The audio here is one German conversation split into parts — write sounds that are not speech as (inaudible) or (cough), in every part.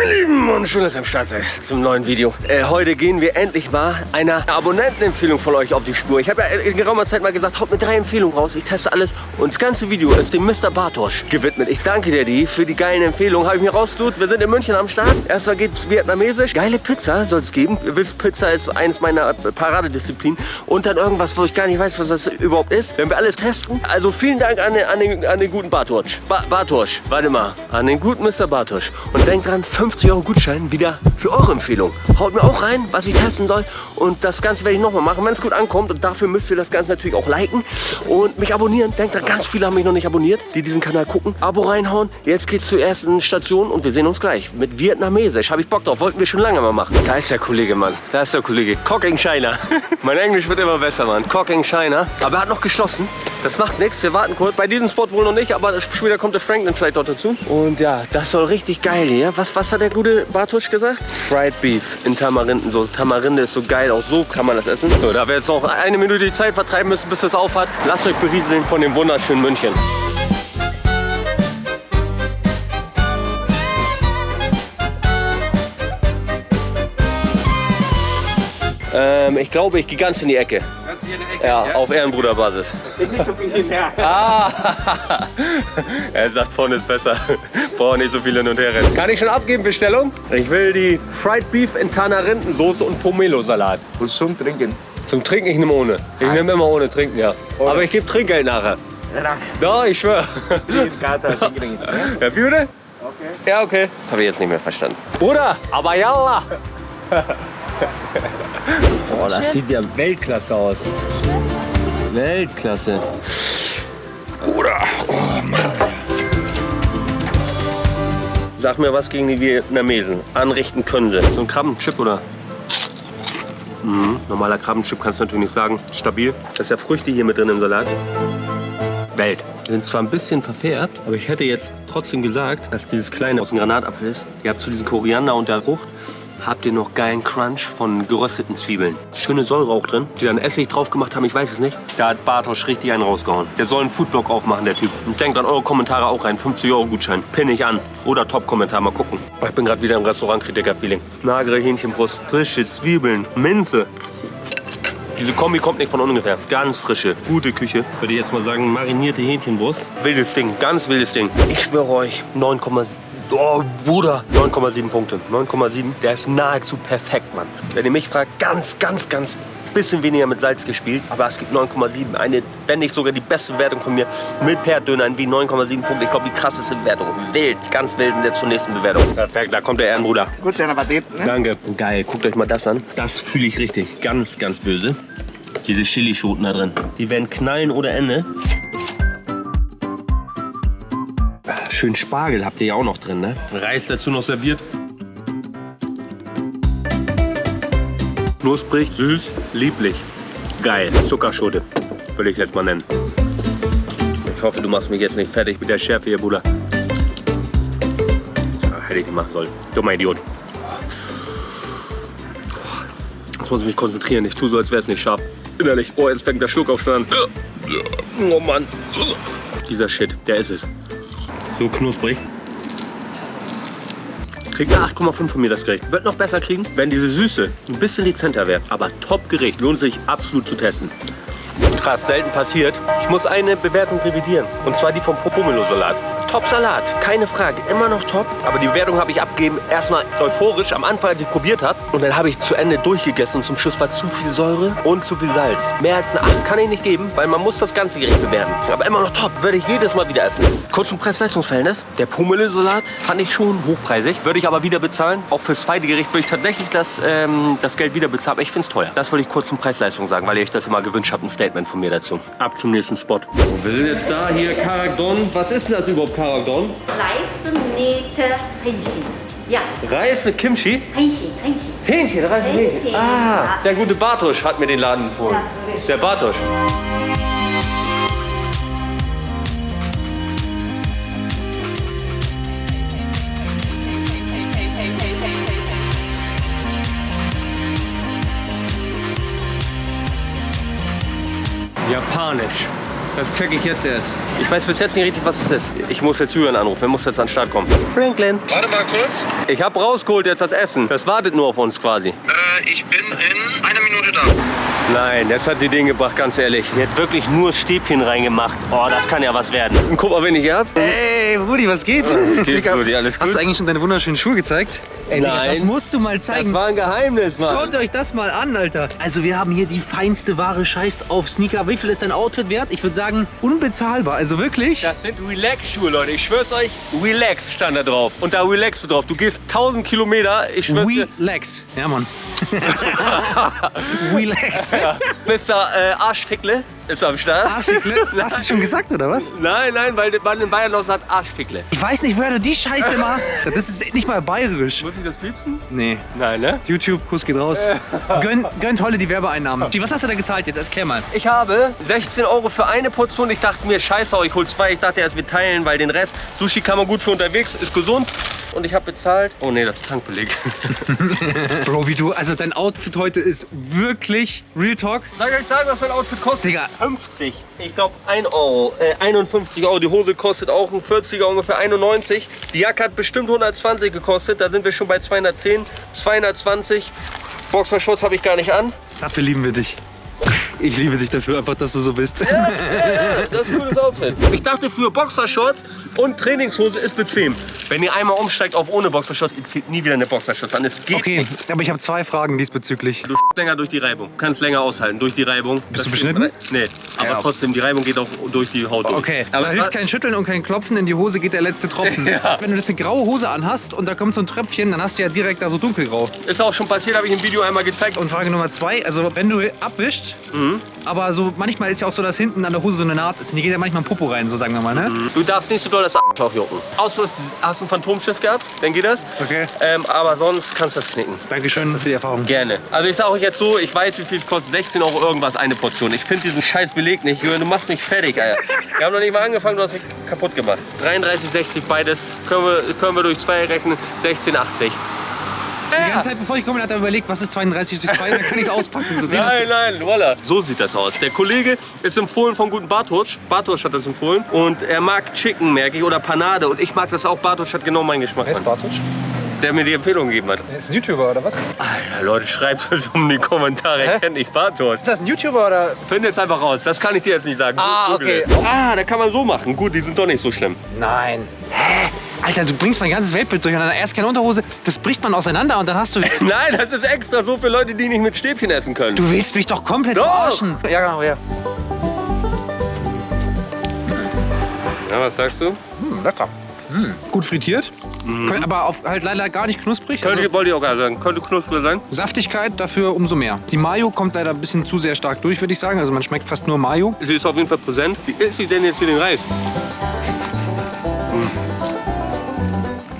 Meine Lieben und schön, dass ihr am Start seid zum neuen Video. Äh, heute gehen wir endlich mal einer Abonnentenempfehlung von euch auf die Spur. Ich habe ja in geraumer Zeit mal gesagt, haut mir drei Empfehlungen raus. Ich teste alles und das ganze Video ist dem Mr. Bartosch gewidmet. Ich danke dir, die, für die geilen Empfehlungen. Habe ich mir rausgetut. Wir sind in München am Start. Erstmal geht's vietnamesisch. Geile Pizza soll es geben. Ihr wisst, Pizza ist eines meiner Paradedisziplinen. Und dann irgendwas, wo ich gar nicht weiß, was das überhaupt ist. Wenn wir alles testen. Also vielen Dank an den, an den, an den guten Bartosch. Ba Bartosch, warte mal. An den guten Mr. Bartosch. Und denkt dran, 50 Euro Gutschein wieder für eure Empfehlung. Haut mir auch rein, was ich testen soll. Und das Ganze werde ich nochmal machen, wenn es gut ankommt. Und dafür müsst ihr das Ganze natürlich auch liken und mich abonnieren. Denkt dran, ganz viele haben mich noch nicht abonniert, die diesen Kanal gucken. Abo reinhauen. Jetzt geht's zur ersten Station und wir sehen uns gleich. Mit Vietnamesisch. Habe ich Bock drauf. Wollten wir schon lange mal machen. Da ist der Kollege, Mann. Da ist der Kollege. Cocking China. (laughs) mein Englisch wird immer besser, Mann. Cocking China. Aber er hat noch geschlossen. Das macht nichts. Wir warten kurz. Bei diesem Spot wohl noch nicht, aber später kommt der Franklin vielleicht dort dazu. Und ja, das soll richtig geil hier. Was, was hat der gute Bartusch gesagt? Fried Beef in Tamarindensauce. Tamarinde ist so geil. Auch so kann man das essen. So, da wir jetzt noch eine Minute die Zeit vertreiben müssen, bis es auf hat, lasst euch berieseln von dem wunderschönen München. Ähm, ich glaube, ich gehe ganz in die Ecke. Ecke, Ja, auf Ehrenbruderbasis. Nicht so viel hinterher. Ah, (laughs) er sagt vorne ist besser. (laughs) Braucht nicht so viel hin und her rennen. Kann ich schon abgeben, Bestellung? Ich will die Fried Beef in Tanarindensoße und Pomelo-Salat. Und zum Trinken. Zum Trinken, ich nehme ohne. Ich nehme immer ohne Trinken, ja. Aber ich gebe Trinkgeld nachher. Ja, Doch, ich schwöre. (laughs) Ja? Ja, wie bitte? Okay. Ja, okay. Das habe ich jetzt nicht mehr verstanden. Bruder, aber yalla. Boah, das sieht ja Weltklasse aus. Weltklasse. Bruder, oh Mann. Sag mir was gegen die Vietnamesen. Anrichten können sie. So ein Krabbenchip oder? Mhm. Normaler Krabbenchip kannst du natürlich nicht sagen. Stabil. Das ist ja Früchte hier mit drin im Salat. Welt. Die sind zwar ein bisschen verfärbt, aber ich hätte jetzt trotzdem gesagt, dass dieses kleine aus dem Granatapfel ist. Ihr habt zu diesem Koriander und der Frucht habt ihr noch geilen Crunch von gerösteten Zwiebeln. Schöne Säure auch drin, die dann Essig drauf gemacht haben, ich weiß es nicht. Da hat Bartosch richtig einen rausgehauen. Der soll einen Foodblog aufmachen, der Typ. Und denkt an eure Kommentare auch rein. 50 Euro Gutschein. Pinne ich an. Oder Top-Kommentar, mal gucken. Ich bin gerade wieder im Restaurant-Kritiker-Feeling. Magere Hähnchenbrust, frische Zwiebeln, Minze. Diese Kombi kommt nicht von ungefähr. Ganz frische, gute Küche. Würde ich jetzt mal sagen, marinierte Hähnchenbrust. Wildes Ding, ganz wildes Ding. Ich schwöre euch, 9,7. Oh, Bruder. 9,7 Punkte. 9,7. Der ist nahezu perfekt, Mann. Wenn ihr mich fragt, ganz, ganz, ganz bisschen weniger mit Salz gespielt. Aber es gibt 9,7. Eine, wenn nicht sogar die beste Wertung von mir. Mit Perdönern wie 9,7 Punkte. Ich glaube, die krasseste Bewertung. Wild, ganz wild. Und jetzt zur nächsten Bewertung. Perfekt, da kommt der Ehrenbruder. Guten Appetit. Ne? Danke. Geil, guckt euch mal das an. Das fühle ich richtig. Ganz, ganz böse. Diese Chilischoten da drin. Die werden knallen oder Ende. Schön Spargel habt ihr ja auch noch drin, ne? Reis dazu noch serviert. Knusprig, süß, lieblich. Geil. Zuckerschote. Würde ich jetzt mal nennen. Ich hoffe, du machst mich jetzt nicht fertig mit der Schärfe hier, Bruder. Ah, hätte ich nicht machen sollen. Dummer Idiot. Jetzt muss ich mich konzentrieren. Ich tue so, als wäre es nicht scharf. Innerlich. Oh, jetzt fängt der Schluck auf an. Oh Mann. Dieser Shit, der ist es. So knusprig. Kriegt eine 8,5 von mir das Gericht. Wird noch besser kriegen, wenn diese Süße ein bisschen dezenter wäre. Aber top Gericht. Lohnt sich absolut zu testen. Krass, selten passiert. Ich muss eine Bewertung revidieren. Und zwar die vom Popomelo-Salat. Top Salat, keine Frage, immer noch top. Aber die Bewertung habe ich abgegeben, erstmal euphorisch am Anfang, als ich probiert habe. Und dann habe ich zu Ende durchgegessen und zum Schluss war zu viel Säure und zu viel Salz. Mehr als eine 8 kann ich nicht geben, weil man muss das ganze Gericht bewerten. Aber immer noch top, würde ich jedes Mal wieder essen. Kurz zum Preis-Leistungs-Verhältnis. Der Pomelo-Salat fand ich schon hochpreisig. Würde ich aber wieder bezahlen. Auch fürs zweite Gericht würde ich tatsächlich das, ähm, das Geld wieder bezahlen. Aber ich finde es teuer. Das wollte ich kurz zum Preis-Leistung sagen, weil ihr euch das immer gewünscht habt. Ein Statement von mir dazu. Ab zum nächsten Spot. Wir sind jetzt da, hier Karagdon. Was ist denn das überhaupt, Karagdon? Reis mit Hähnchen. Ja, Reis mit Kimchi? Hähnchen, Hähnchen. Hähnchen, Reis mit Hähnchen. Hähnchen, Ah, der gute Bartosch hat mir den Laden empfohlen. Bartosch. Der Bartosch. Japanisch. Das check ich jetzt erst. Ich weiß bis jetzt nicht richtig, was es ist. Ich muss jetzt Julian anrufen. Er muss jetzt an den Start kommen. Franklin. Warte mal kurz. Ich habe rausgeholt jetzt das Essen. Das wartet nur auf uns quasi. Äh, ich bin in einer Minute da. Nein, jetzt hat sie den gebracht, ganz ehrlich. Die hat wirklich nur Stäbchen reingemacht. Oh, das kann ja was werden. Und guck mal, wen ich hier hab. Ey, Rudi, was geht? Was geht, Rudi? Alles Hast gut? du eigentlich schon deine wunderschönen Schuhe gezeigt? Ey, Digga, Nein. das musst du mal Das zeigen. war ein Geheimnis, Mann. Schaut euch das mal an, Alter. Also wir haben hier die feinste Ware, scheißt auf Sneaker. Wie viel ist dein Outfit wert? Ich würde sagen, unbezahlbar. Also wirklich. Das sind Relax-Schuhe, Leute. Ich schwör's euch, Relax stand da drauf. Und da relaxst du drauf. Du gehst 1000 Kilometer. Ich schwör's. Relax. Ja, Mann. (laughs) Relax. Mr. Äh, Arschfickle ist am Start. Arschfickle? Hast du es schon gesagt, oder was? Nein, nein, weil man in Bayern noch sagt Arschfickle. Ich weiß nicht, woher du die Scheiße machst. Das ist nicht mal bayerisch. Muss ich das piepsen? Nee. Nein, ne? YouTube, Kuss geht raus. (laughs) Gönn, gönnt Holle die Werbeeinnahmen. Was hast du da gezahlt jetzt? Erklär mal. Ich habe 16 Euro für eine Portion. Ich dachte mir, scheiße, ich hol zwei. Ich dachte erst, wir teilen, weil den Rest, Sushi kann man gut für unterwegs, ist gesund. Und ich habe bezahlt. Oh nee, das ist Tankbeleg. (laughs) Bro, wie du, also dein Outfit heute ist wirklich Real Talk. Soll ich euch sagen, was mein Outfit kostet? Digga. 50. Ich glaube 1 Euro. Äh, 51 Euro. Die Hose kostet auch ein 40er, ungefähr 91. Die Jacke hat bestimmt 120 gekostet. Da sind wir schon bei 210, 220. Boxershorts habe ich gar nicht an. Dafür lieben wir dich. Ich liebe dich dafür, einfach, dass du so bist. Ja, das ist ein cooles Outfit. Ich dachte für Boxershorts und Trainingshose ist bequem. Wenn ihr einmal umsteigt auf ohne Boxershorts, ihr zieht nie wieder eine Boxershorts an. Es geht Okay, nicht. aber ich habe zwei Fragen diesbezüglich. Du länger durch die Reibung. Du kannst länger aushalten durch die Reibung. Bist du beschnitten? Nee, aber Ja. trotzdem, die Reibung geht auch durch die Haut durch. Okay, aber da hilft kein Schütteln und kein Klopfen, in die Hose geht der letzte Tropfen. (laughs) Ja. Wenn du das eine graue Hose anhast und da kommt so ein Tröpfchen, dann hast du ja direkt da so dunkelgrau. ist auch schon passiert, habe ich im Video einmal gezeigt. Und Frage Nummer zwei, also wenn du abwischst, Mhm. Aber so manchmal ist ja auch so, dass hinten an der Hose so eine Naht ist und die geht ja manchmal ein Popo rein, so sagen wir mal, ne? Du darfst nicht so doll das Arschloch jucken. Außer du hast- hast einen Phantomschiss gehabt, dann geht das. Okay. Ähm, aber sonst kannst du das knicken. Dankeschön für die Erfahrung. Gerne. Also ich sage euch jetzt so, ich weiß, wie viel es kostet. 16 Euro irgendwas eine Portion. Ich finde diesen scheiß Beleg nicht. Jürgen, du machst mich fertig, Alter. Wir haben noch nicht mal angefangen, du hast mich kaputt gemacht. 33,60 beides. Können wir, können wir durch zwei rechnen. 16,80. Die ganze Zeit, bevor ich komme, hat er überlegt, was ist 32 durch 2, dann kann ich es auspacken. So, Nein, nein, voila. So sieht das aus. Der Kollege ist empfohlen vom guten Bartosch. Bartosch hat das empfohlen. Und er mag Chicken, merke ich, oder Panade. Und ich mag das auch. Bartosch hat genau meinen Geschmack. Mann. Bartosch? Der mir die Empfehlung gegeben hat. Er ist ein YouTuber oder was? Alter, Leute, schreibt es um die Kommentare. Hä? Kennt nicht Bartosch. Ist das ein YouTuber oder? Finde es einfach raus. Das kann ich dir jetzt nicht sagen. Ah, Google okay. es. Ah, da kann man so machen. Gut, die sind doch nicht so schlimm. Nein. Hä? Alter, du bringst mein ganzes Weltbild durcheinander. Erst keine Unterhose, das bricht man auseinander und dann hast du... (laughs) Nein, das ist extra so für Leute, die nicht mit Stäbchen essen können. Du willst mich doch komplett Doch. verarschen. Ja, genau, ja. Ja, was sagst du? Hm, lecker. Gut frittiert, Kön- aber auf, halt leider gar nicht knusprig. Könnte, Also, wollte ich auch gerade sagen. Könnte knuspriger sein. Saftigkeit dafür umso mehr. Die Mayo kommt leider ein bisschen zu sehr stark durch, würde ich sagen. Also man schmeckt fast nur Mayo. Sie ist auf jeden Fall präsent. Wie isst sie denn jetzt hier den Reis?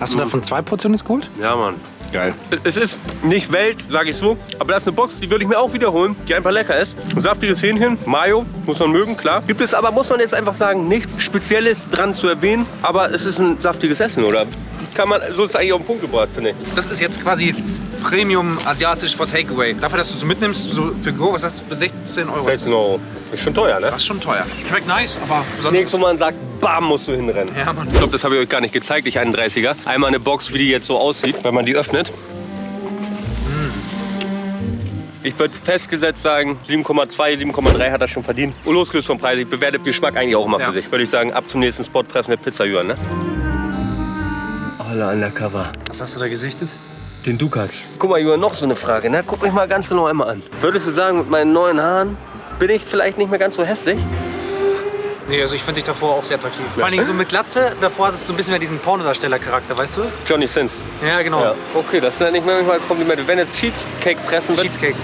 Hast du davon zwei Portionen jetzt geholt? Ja, Mann. Geil. Es ist nicht Welt, sage ich so, aber das ist eine Box, die würde ich mir auch wiederholen, die einfach lecker ist. Ein saftiges Hähnchen, Mayo, muss man mögen, klar. Gibt es aber, muss man jetzt einfach sagen, nichts Spezielles dran zu erwähnen, aber es ist ein saftiges Essen, oder? Kann man, so ist es eigentlich auf den Punkt gebracht, finde ich. Das ist jetzt quasi Premium asiatisch for Takeaway. Dafür, dass du es mitnimmst, so für Go, was hast du, 16 Euro. 16 Euro. Ist schon teuer, ne? Das ist schon teuer. Schmeckt nice, aber besonders. Nächstes Mal man sagt, bam, musst du hinrennen. Ja, Mann. Ich glaube, das habe ich euch gar nicht gezeigt, ich 31er. Einmal eine Box, wie die jetzt so aussieht, wenn man die öffnet. Ich würde festgesetzt sagen, 7,2, 7,3 hat er schon verdient. Und losgelöst vom Preis, ich bewerte Geschmack eigentlich auch immer Ja. für sich. Würde ich sagen, ab zum nächsten Spot fressen wir Pizza Jürgen, ne? Alle undercover. Was hast du da gesichtet? Den Dukas. Guck mal, Jürgen, noch so eine Frage, ne? Guck mich mal ganz genau einmal an. Würdest du sagen, mit meinen neuen Haaren bin ich vielleicht nicht mehr ganz so hässlich? Nee, also ich finde dich davor auch sehr attraktiv. Vor allen Dingen so mit Glatze, davor hattest du ein bisschen mehr diesen Pornodarsteller-Charakter, weißt du? Johnny Sins. Ja, genau. Ja, okay, das nenne ich mir manchmal als Kompliment. Wenn jetzt Cheesecake fressen wird. Cheesecake.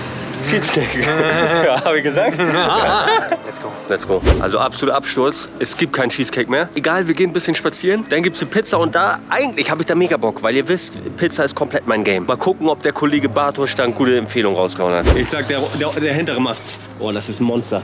Cheesecake. (laughs) ja, habe ich gesagt? (laughs) Let's go. Let's go. Also absoluter Absturz. Es gibt keinen Cheesecake mehr. Egal, wir gehen ein bisschen spazieren. Dann gibt es die Pizza und da, eigentlich habe ich da mega Bock, weil ihr wisst, Pizza ist komplett mein Game. Mal gucken, ob der Kollege Bartosch da eine gute Empfehlung rausgehauen hat. Ich sag, der, der, der hintere macht. Oh, das ist ein Monster.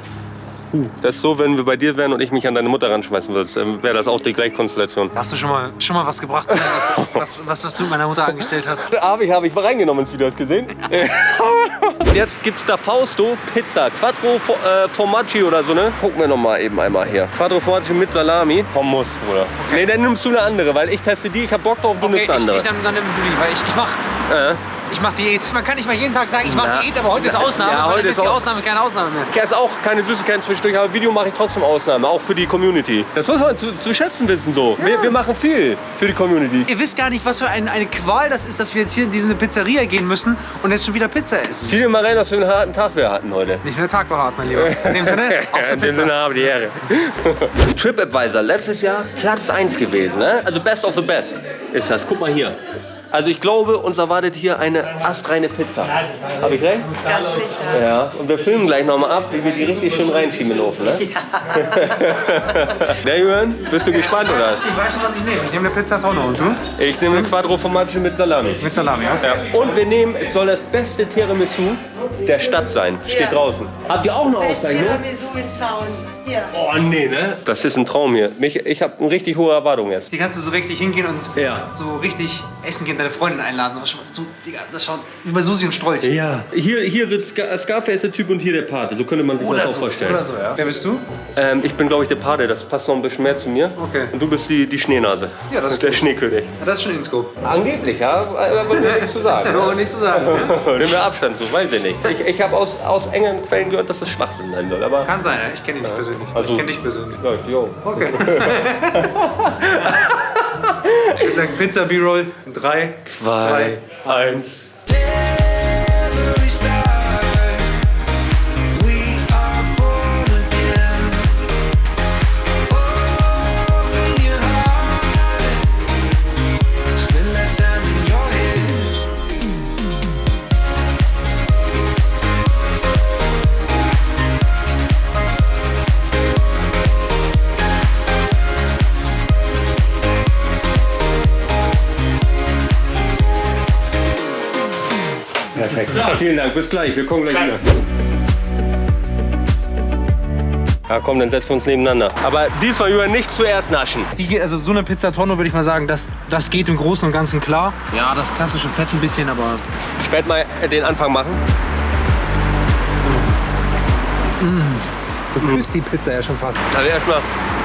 Das ist so, wenn wir bei dir wären und ich mich an deine Mutter ranschmeißen würde, dann wäre das auch die Gleichkonstellation. Hast du schon mal, schon mal was gebracht, was, was, was, was du mit meiner Mutter angestellt hast? (laughs) Habe ich, habe ich mal reingenommen ins Video, hast du (laughs) (laughs) gesehen? Jetzt gibt's da Fausto Pizza. Quattro äh, Formaggi oder so, ne? Gucken wir noch mal eben einmal hier. Quattro Formaggi mit Salami. Pommes, Bruder. Nee, dann nimmst du eine andere, weil ich teste die. Ich hab Bock drauf, du Okay, nimmst ich, eine andere. ich nehme dann nimm du die, weil ich, ich mach, äh. Ich mach Diät. Man kann nicht mal jeden Tag sagen, ich mach Na. Diät, aber heute ist Ausnahme, Ja, heute ist die Ausnahme keine Ausnahme mehr. Ich esse auch keine Süßigkeiten zwischendurch, aber Video mache ich trotzdem Ausnahme, auch für die Community. Das muss man zu, zu schätzen wissen so. Wir, wir machen viel für die Community. Ihr wisst gar nicht, was für ein, eine Qual das ist, dass wir jetzt hier in diese Pizzeria gehen müssen und jetzt schon wieder Pizza essen. Zieh dir mal rein, was für einen harten Tag wir hatten heute. Nicht mehr Tag war hart, mein Lieber. In dem Sinne, (laughs) auf zur In dem Pizza. Sinne habe die Ehre. (laughs) TripAdvisor, letztes Jahr Platz 1 gewesen. Ne? Also Best of the Best ist das. Guck mal hier. Also ich glaube, uns erwartet hier eine astreine Pizza. Habe ich recht? Ganz sicher. Ja. Und wir filmen gleich nochmal ab, wie wir die richtig schön reinschieben in den Ofen. Ne? Ja. (laughs) Jürgen, bist du gespannt oder was? Ich weiß schon, was ich nehme. Ich nehme eine Pizza Tonno und du? Ich nehme eine Quattro Formaggi mit Salami. Mit Salami, ja? Ja. Und wir nehmen, es soll das beste Tiramisu der Stadt sein. Steht Ja. draußen. Habt ihr auch eine Auszeichnung? Tiramisu in Town. Hier. Oh nee, ne? Das ist ein Traum hier. Mich, ich habe eine richtig hohe Erwartung jetzt. Hier kannst du so richtig hingehen und Ja. so richtig essen gehen, deine Freundin einladen. So, so, Digga, das schaut wie bei Susi und Strolch. Ja. Hier, hier sitzt Ska- Scarface der Typ und hier der Pate. So könnte man sich Oder das auch so, vorstellen. oder so, ja. Wer bist du? Ähm, ich bin, glaube ich, der Pate. Das passt noch ein bisschen mehr zu mir. Okay. Und du bist die, die Schneenase. Ja, das ist Der gut. Schneekönig. Das ist schon Inscope. Angeblich, ja. Aber nichts zu sagen. (laughs) Aber nicht zu sagen. (laughs) Nimm mir Abstand zu, weiß ich nicht. Ich, ich habe aus, aus engen Quellen gehört, dass das Schwachsinn sein soll. Aber Kann sein, ja. ich kenne ihn nicht persönlich. Also- ich kenne dich persönlich. Ja, jo. Okay. (laughs) Ich sagen Pizza B-Roll. 3, 2, 1. Vielen Dank, bis gleich. Wir kommen gleich wieder. Ja, komm, dann setzen wir uns nebeneinander. Aber diesmal, Jürgen, nicht zuerst naschen. Die, also so eine Pizza Tonno würde ich mal sagen, das, das geht im Großen und Ganzen klar. Ja, das klassische Fett ein bisschen, aber Ich werde mal den Anfang machen. du küsst die Pizza ja schon fast. Also erstmal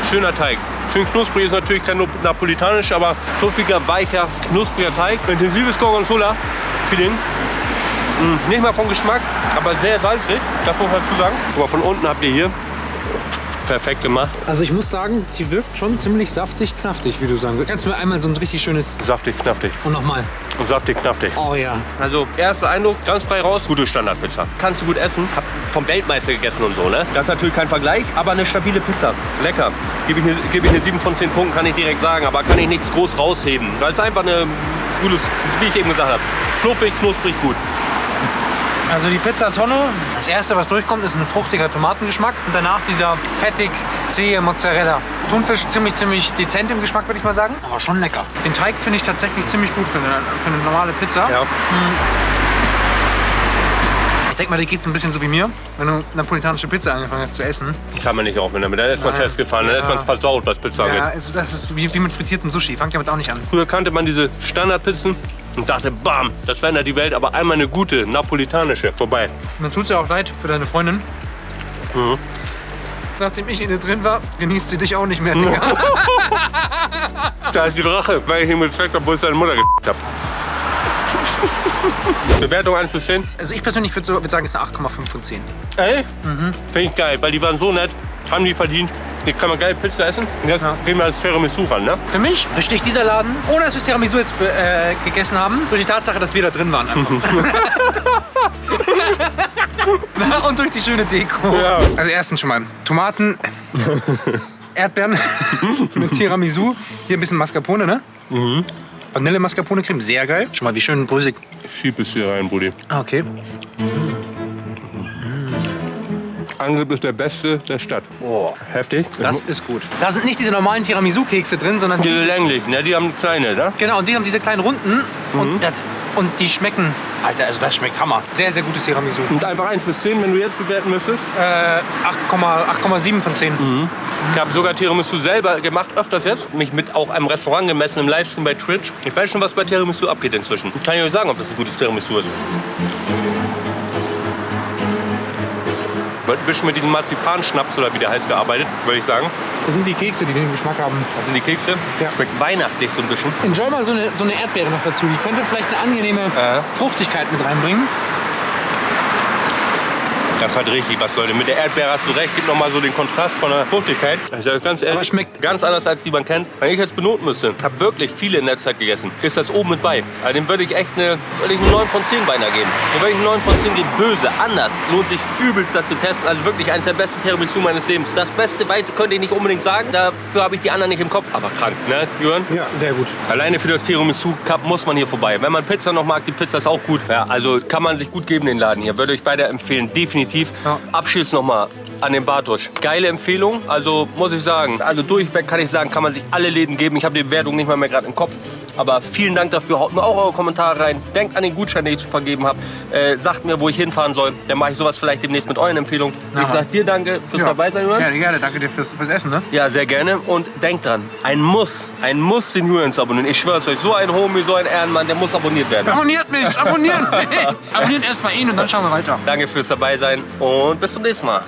schöner Teig. Schön knusprig ist natürlich kein Nap- napolitanisch, aber fluffiger, weicher, knuspriger Teig. Intensives Gorgonzola-Feeling. Mm, Nicht mal vom Geschmack, aber sehr salzig. Das muss man dazu sagen. Mal, von unten habt ihr hier perfekt gemacht. Also ich muss sagen, die wirkt schon ziemlich saftig, knaftig, wie du sagen willst. Kannst du mir einmal so ein richtig schönes... Saftig, knaftig. Und nochmal. Und saftig, knaftig. Oh ja. Also, erster Eindruck, ganz frei raus, gute Standardpizza. Kannst du gut essen, hab vom Weltmeister gegessen und so, ne? Das ist natürlich kein Vergleich, aber eine stabile Pizza. Lecker. Gebe ich, eine, gebe ich eine 7 von 10 Punkten, kann ich direkt sagen, aber kann ich nichts groß rausheben. Das ist einfach eine gutes, wie ich eben gesagt habe, fluffig, knusprig, gut. Also die Pizza Tonno, das erste, was durchkommt, ist ein fruchtiger Tomatengeschmack und danach dieser fettig zähe Mozzarella. Thunfisch ziemlich, ziemlich dezent im Geschmack, würde ich mal sagen, aber schon lecker. Den Teig finde ich tatsächlich ziemlich gut für eine, für eine normale Pizza. Ja. Ich denke mal, dir geht es ein bisschen so wie mir, wenn du napolitanische Pizza angefangen hast zu essen. Kann man nicht aufnehmen damit. Dann ist man Nein. festgefahren, dann ist man Ja. versaut, was Pizza angeht. Ja, das ist wie, wie mit frittiertem Sushi. Fangt damit auch nicht an. Früher kannte man diese Standardpizzen und dachte, bam, das verändert die Welt, aber einmal eine gute, napolitanische, vorbei. Mir tut es ja auch leid für deine Freundin. Mhm. Nachdem ich in ihr drin war, genießt sie dich auch nicht mehr, Digga. (laughs) Da ist die Rache, weil ich ihn mit Zweck, obwohl ich seine Mutter ge***t habe. (laughs) Bewertung 1 bis 10. Also ich persönlich würde würd sagen, es ist eine 8,5 von 10. Ey? Finde ich geil, weil die waren so nett, haben die verdient. Hier kann man geil Pizza essen. Und jetzt gehen wir als Tiramisu ran, ne? Für mich besticht dieser Laden, ohne dass wir Tiramisu jetzt äh, gegessen haben, durch die Tatsache, dass wir da drin waren. Na, (laughs) (laughs) Und durch die schöne Deko. Ja. Also erstens schon mal Tomaten, (laughs) Erdbeeren mit Tiramisu. Hier ein bisschen Mascarpone, ne? Vanille Mascarpone Creme, sehr geil. Schon mal wie schön brösig. Schieb es hier rein, Brudi. Ah, okay. Angrip ist der beste der Stadt. Oh, Heftig. das ist gut. Da sind nicht diese normalen Tiramisu-Kekse drin, sondern Diese diese, länglichen, ne? Die haben kleine, ne? genau, und die haben diese kleinen Runden und, ja, und die schmecken, Alter, also das schmeckt Hammer. Sehr, sehr gutes Tiramisu. Und einfach 1 bis 10, wenn du jetzt bewerten müsstest. Äh, 8,- 8,7 von 10. Ich habe sogar Tiramisu selber gemacht, öfters jetzt. Mich mit auch einem Restaurant gemessen im Livestream bei Twitch. Ich weiß schon, was bei Tiramisu abgeht inzwischen. Ich kann ich euch sagen, ob das ein gutes Tiramisu ist. Bisschen mit diesem Marzipanschnaps oder wie der heißt gearbeitet, würde ich sagen. Das sind die Kekse, die den Geschmack haben. Das sind die Kekse. Ja. Schmeckt weihnachtlich so ein bisschen. Enjoy mal so eine, so eine Erdbeere noch dazu. Die könnte vielleicht eine angenehme Ja. Fruchtigkeit mit reinbringen. Das hat richtig was, Leute. Mit der Erdbeere hast du recht. Gibt nochmal so den Kontrast von der Fruchtigkeit. Ich sage ganz ehrlich, Aber schmeckt- ganz anders als die man kennt. Wenn ich jetzt benoten müsste, habe wirklich viele in der Zeit gegessen, ist das oben mit bei. Also dem würde ich echt eine, würde ich eine 9 von 10 beinahe geben. Dem würde ich eine 9 von 10 geben. Böse, anders. Lohnt sich übelst, das zu testen. Also wirklich eines der besten Tiramisu meines Lebens. Das Beste, weiß könnte ich nicht unbedingt sagen. Dafür habe ich die anderen nicht im Kopf. Aber krank, ne, Jürgen? Ja, sehr gut. Alleine für das Tiramisu Cup muss man hier vorbei. Wenn man Pizza noch mag, die Pizza ist auch gut. Ja, also kann man sich gut geben, den Laden hier. Würde ich weiterempfehlen, definitiv. Ja. Abschluss nochmal an den Bartosch. Geile Empfehlung, also muss ich sagen. Also durchweg kann ich sagen, kann man sich alle Läden geben. Ich habe die Bewertung nicht mal mehr gerade im Kopf. Aber vielen Dank dafür. Haut mir auch eure Kommentare rein. Denkt an den Gutschein, den ich zu vergeben habe. Äh, sagt mir, wo ich hinfahren soll. Dann mache ich sowas vielleicht demnächst mit euren Empfehlungen. Ich Ja. sag dir danke fürs dabei sein, Jürgen. Gerne, gerne. Danke dir fürs, fürs Essen, ne? Ja, sehr gerne. Und denkt dran, ein Muss, ein Muss den Jurens abonnieren. Ich schwör's euch, so ein Homie, so ein Ehrenmann, der muss abonniert werden. Abonniert mich! Abonnieren! (laughs) Abonnieren erstmal ihn und dann schauen wir weiter. Danke fürs dabei sein und bis zum nächsten Mal.